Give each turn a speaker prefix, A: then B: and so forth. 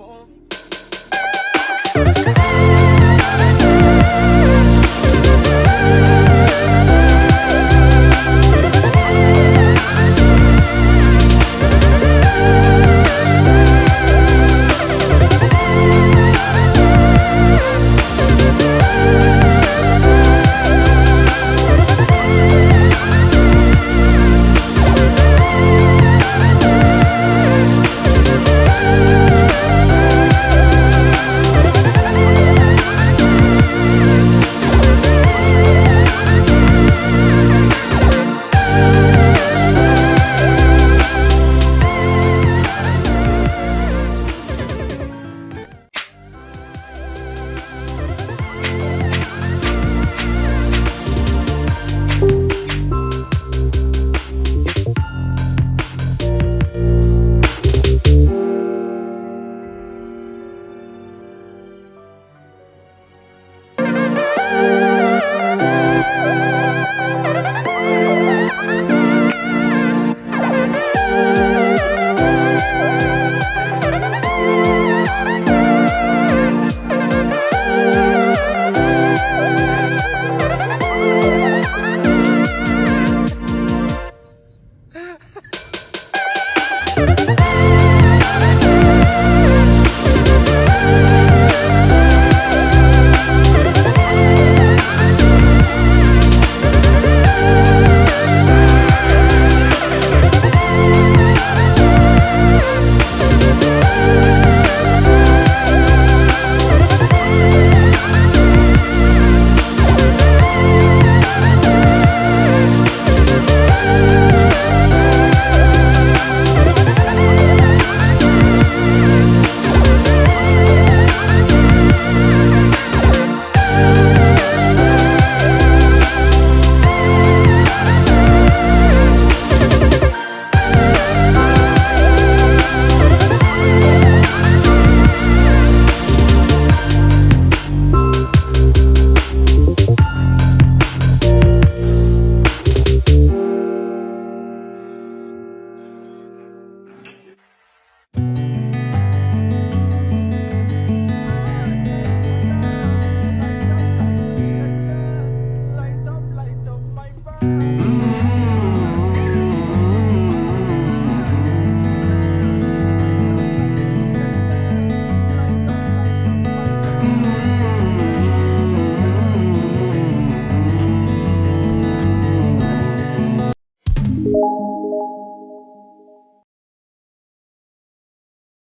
A: call